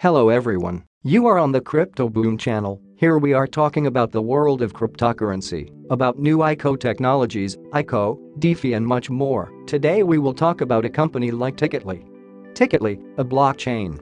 Hello everyone, you are on the Crypto Boom channel, here we are talking about the world of cryptocurrency, about new ICO technologies, ICO, DeFi and much more. Today we will talk about a company like Ticketly. Ticketly, a blockchain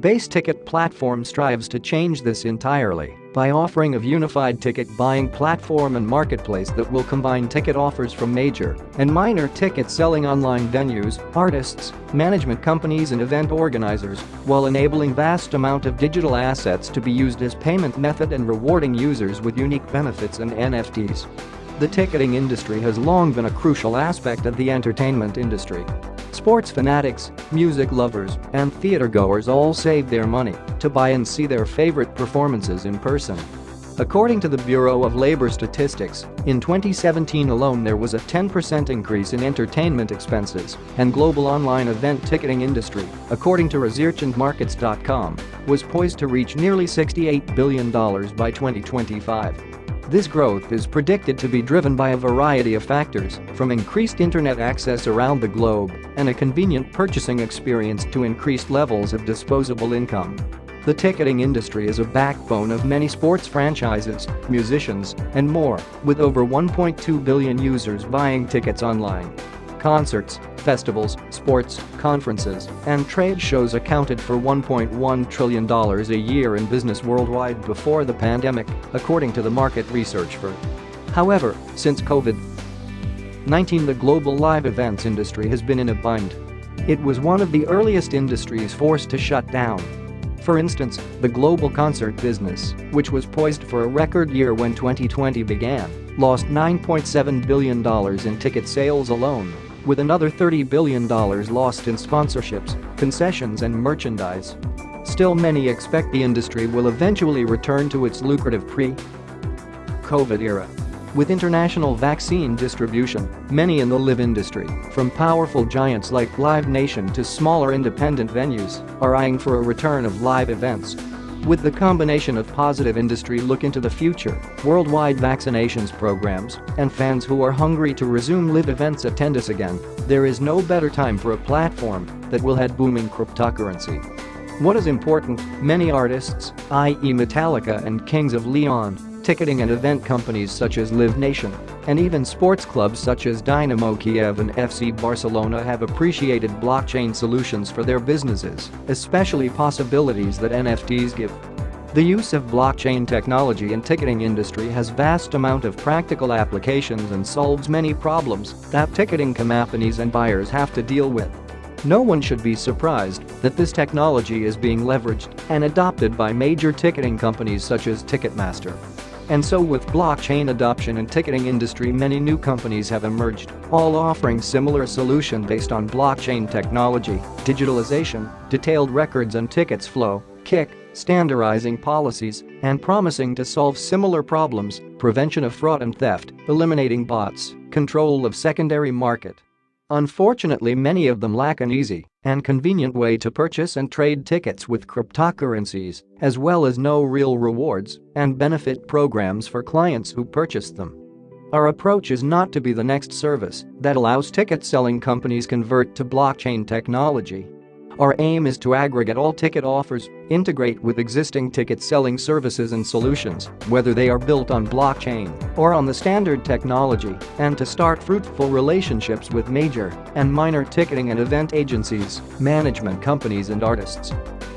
Base Ticket platform strives to change this entirely by offering a unified ticket buying platform and marketplace that will combine ticket offers from major and minor ticket selling online venues, artists, management companies and event organizers, while enabling vast amount of digital assets to be used as payment method and rewarding users with unique benefits and NFTs. The ticketing industry has long been a crucial aspect of the entertainment industry. Sports fanatics, music lovers, and theatergoers all save their money to buy and see their favorite performances in person. According to the Bureau of Labor Statistics, in 2017 alone there was a 10% increase in entertainment expenses, and global online event ticketing industry, according to ResearchandMarkets.com, was poised to reach nearly $68 billion by 2025. This growth is predicted to be driven by a variety of factors, from increased internet access around the globe and a convenient purchasing experience to increased levels of disposable income. The ticketing industry is a backbone of many sports franchises, musicians, and more, with over 1.2 billion users buying tickets online. Concerts, festivals, sports, conferences, and trade shows accounted for $1.1 trillion a year in business worldwide before the pandemic, according to the market research firm. However, since COVID-19 the global live events industry has been in a bind. It was one of the earliest industries forced to shut down. For instance, the global concert business, which was poised for a record year when 2020 began, lost $9.7 billion in ticket sales alone with another $30 billion lost in sponsorships, concessions and merchandise. Still many expect the industry will eventually return to its lucrative pre-COVID era. With international vaccine distribution, many in the live industry, from powerful giants like Live Nation to smaller independent venues, are eyeing for a return of live events with the combination of positive industry look into the future, worldwide vaccinations programs, and fans who are hungry to resume live events attend us again, there is no better time for a platform that will head booming cryptocurrency. What is important, many artists, i.e. Metallica and Kings of Leon, ticketing and event companies such as Live Nation, and even sports clubs such as Dynamo Kiev and FC Barcelona have appreciated blockchain solutions for their businesses, especially possibilities that NFTs give. The use of blockchain technology in ticketing industry has vast amount of practical applications and solves many problems that ticketing companies and buyers have to deal with. No one should be surprised that this technology is being leveraged and adopted by major ticketing companies such as Ticketmaster. And so with blockchain adoption and ticketing industry many new companies have emerged, all offering similar solution based on blockchain technology, digitalization, detailed records and tickets flow, kick, standardizing policies, and promising to solve similar problems, prevention of fraud and theft, eliminating bots, control of secondary market. Unfortunately many of them lack an easy and convenient way to purchase and trade tickets with cryptocurrencies, as well as no real rewards and benefit programs for clients who purchase them. Our approach is not to be the next service that allows ticket selling companies convert to blockchain technology our aim is to aggregate all ticket offers, integrate with existing ticket selling services and solutions, whether they are built on blockchain or on the standard technology, and to start fruitful relationships with major and minor ticketing and event agencies, management companies and artists.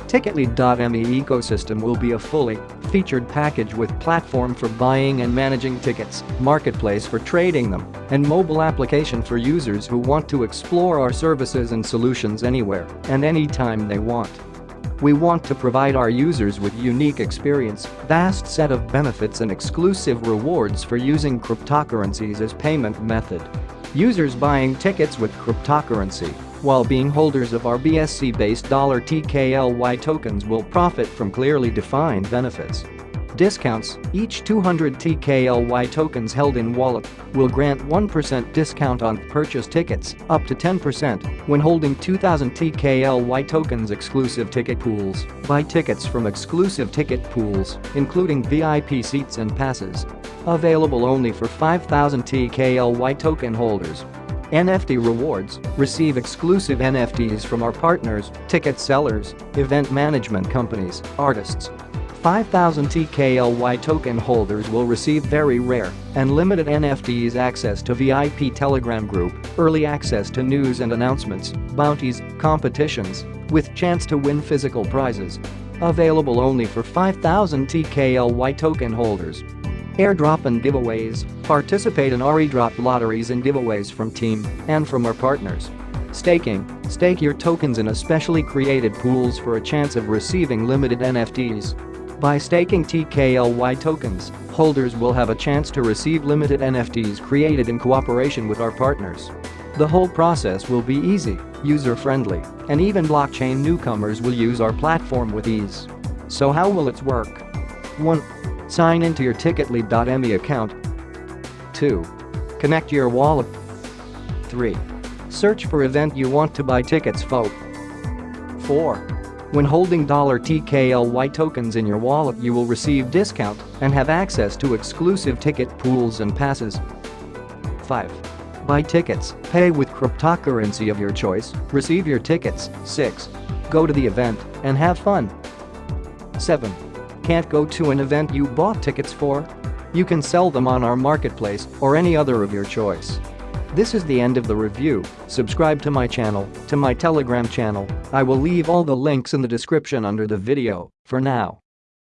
Ticketly.me ecosystem will be a fully featured package with platform for buying and managing tickets, marketplace for trading them, and mobile application for users who want to explore our services and solutions anywhere and anytime they want. We want to provide our users with unique experience, vast set of benefits and exclusive rewards for using cryptocurrencies as payment method. Users buying tickets with cryptocurrency while being holders of our BSC-based dollar $TKLY tokens will profit from clearly defined benefits. Discounts, each 200 TKLY tokens held in wallet will grant 1% discount on purchase tickets, up to 10% when holding 2000 TKLY tokens exclusive ticket pools. Buy tickets from exclusive ticket pools, including VIP seats and passes. Available only for 5000 TKLY token holders. NFT rewards, receive exclusive NFTs from our partners, ticket sellers, event management companies, artists. 5,000 TKLY token holders will receive very rare and limited NFTs access to VIP Telegram group, early access to news and announcements, bounties, competitions, with chance to win physical prizes. Available only for 5,000 TKLY token holders. Airdrop and giveaways, participate in airdrop lotteries and giveaways from team and from our partners. Staking, stake your tokens in especially created pools for a chance of receiving limited NFTs. By staking TKLY tokens, holders will have a chance to receive limited NFTs created in cooperation with our partners. The whole process will be easy, user-friendly, and even blockchain newcomers will use our platform with ease. So how will it work? 1. Sign into your Ticketly.me account. 2. Connect your wallet. 3. Search for event you want to buy tickets for. 4. When holding $TKLY tokens in your wallet you will receive discount and have access to exclusive ticket pools and passes. 5. Buy tickets, pay with cryptocurrency of your choice, receive your tickets. 6. Go to the event and have fun. 7. Can't go to an event you bought tickets for? You can sell them on our marketplace or any other of your choice. This is the end of the review, subscribe to my channel, to my telegram channel, I will leave all the links in the description under the video, for now.